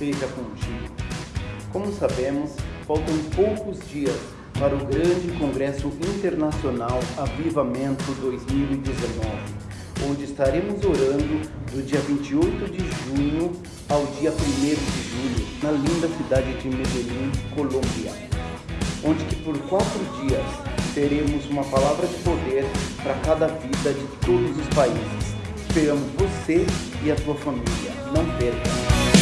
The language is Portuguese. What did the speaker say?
esteja contigo. Como sabemos, faltam poucos dias para o grande Congresso Internacional Avivamento 2019, onde estaremos orando do dia 28 de junho ao dia 1 de julho, na linda cidade de Medellín, Colômbia, onde que por quatro dias teremos uma palavra de poder para cada vida de todos os países. Esperamos você e a tua família. Não perca!